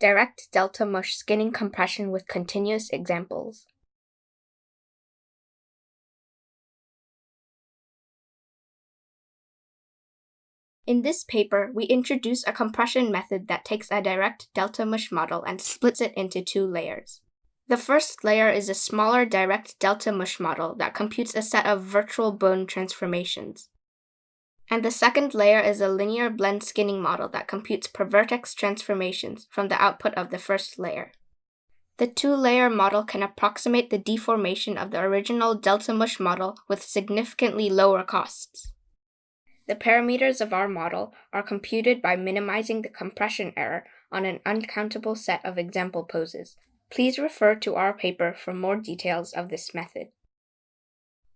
Direct delta mush skinning compression with continuous examples. In this paper, we introduce a compression method that takes a direct delta mush model and splits it into two layers. The first layer is a smaller direct delta mush model that computes a set of virtual bone transformations. And the second layer is a linear blend skinning model that computes per vertex transformations from the output of the first layer. The two-layer model can approximate the deformation of the original delta mush model with significantly lower costs. The parameters of our model are computed by minimizing the compression error on an uncountable set of example poses. Please refer to our paper for more details of this method.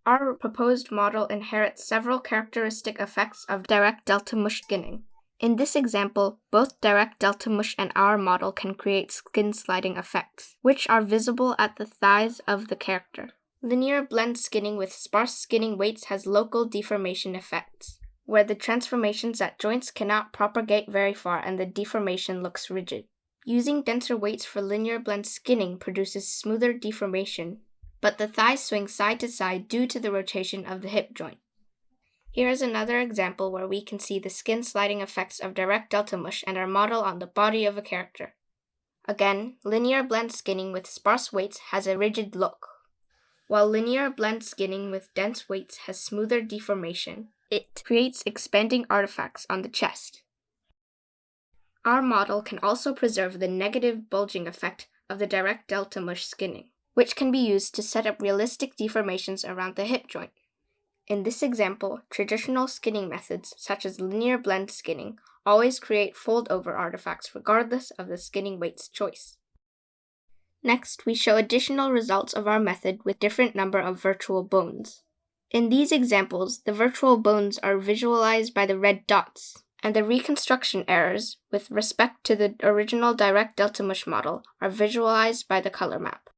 Our proposed model inherits several characteristic effects of direct delta mush skinning. In this example, both direct delta mush and our model can create skin sliding effects, which are visible at the thighs of the character. Linear blend skinning with sparse skinning weights has local deformation effects where the transformations at joints cannot propagate very far and the deformation looks rigid. Using denser weights for linear blend skinning produces smoother deformation, but the thighs swing side to side due to the rotation of the hip joint. Here is another example where we can see the skin sliding effects of direct delta mush and our model on the body of a character. Again, linear blend skinning with sparse weights has a rigid look, while linear blend skinning with dense weights has smoother deformation. It creates expanding artifacts on the chest. Our model can also preserve the negative bulging effect of the direct delta mush skinning, which can be used to set up realistic deformations around the hip joint. In this example, traditional skinning methods, such as linear blend skinning, always create fold-over artifacts regardless of the skinning weight's choice. Next, we show additional results of our method with different number of virtual bones. In these examples, the virtual bones are visualized by the red dots, and the reconstruction errors with respect to the original direct delta mush model are visualized by the color map.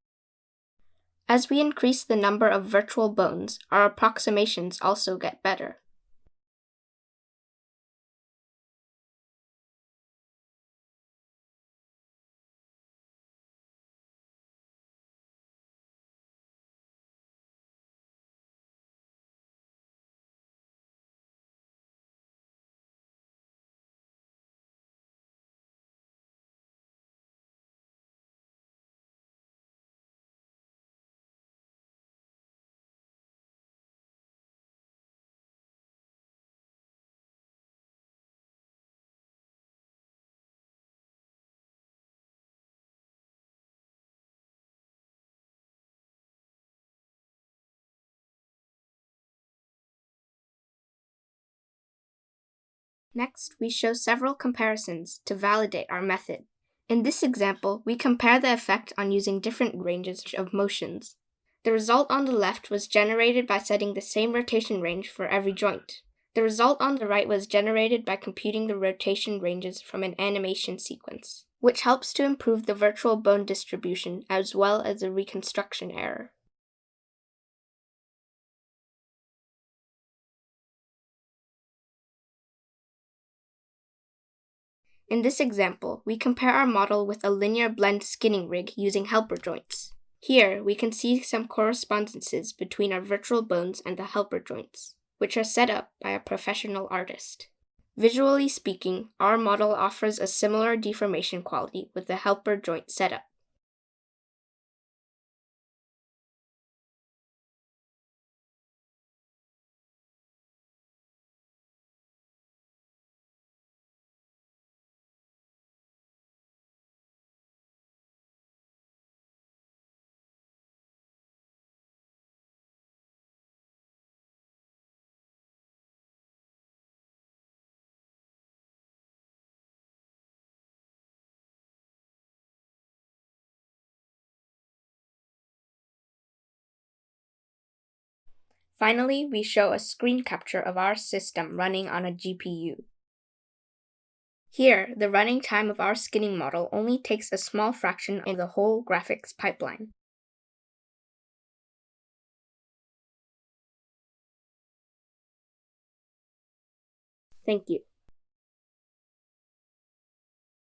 As we increase the number of virtual bones, our approximations also get better. Next, we show several comparisons to validate our method. In this example, we compare the effect on using different ranges of motions. The result on the left was generated by setting the same rotation range for every joint. The result on the right was generated by computing the rotation ranges from an animation sequence, which helps to improve the virtual bone distribution as well as the reconstruction error. In this example, we compare our model with a linear blend skinning rig using helper joints. Here, we can see some correspondences between our virtual bones and the helper joints, which are set up by a professional artist. Visually speaking, our model offers a similar deformation quality with the helper joint setup. Finally, we show a screen capture of our system running on a GPU. Here, the running time of our skinning model only takes a small fraction of the whole graphics pipeline. Thank you.